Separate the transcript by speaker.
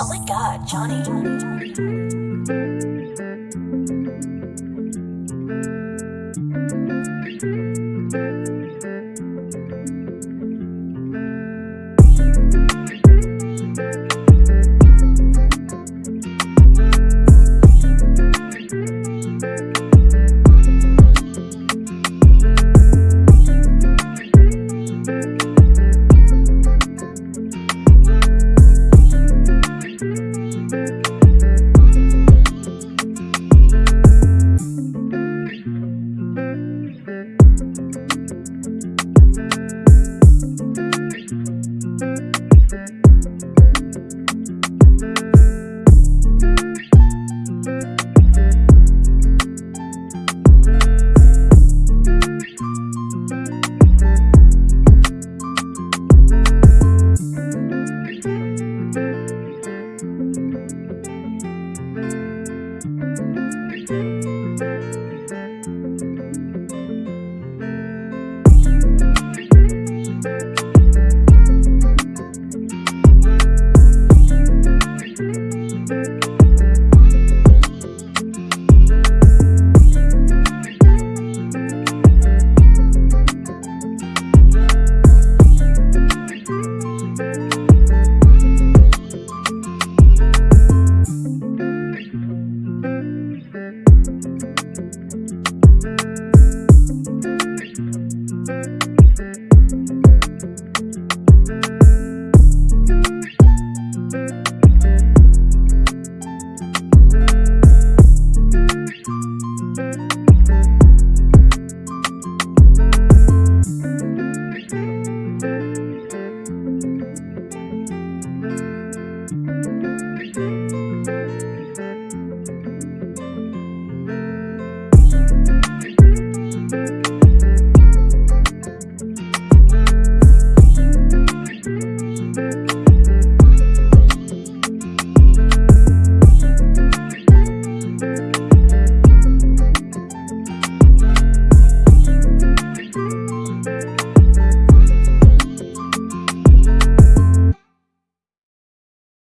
Speaker 1: Oh my god, Johnny.
Speaker 2: Thank Thank you. Thank you.